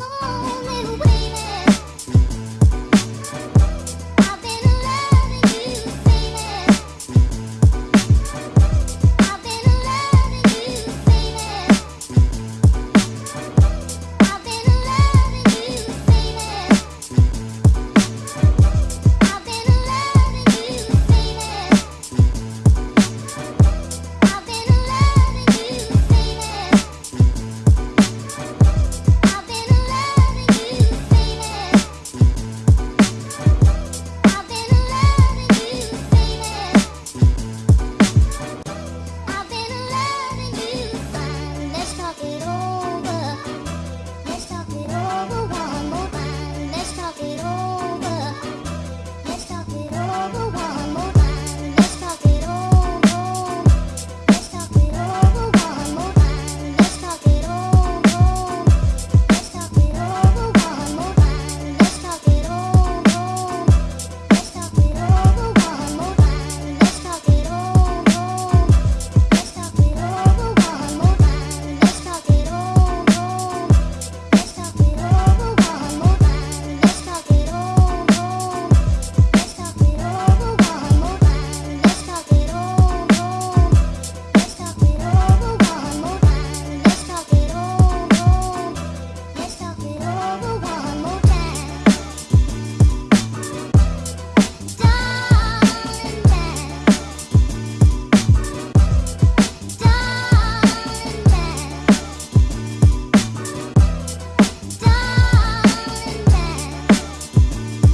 Hello.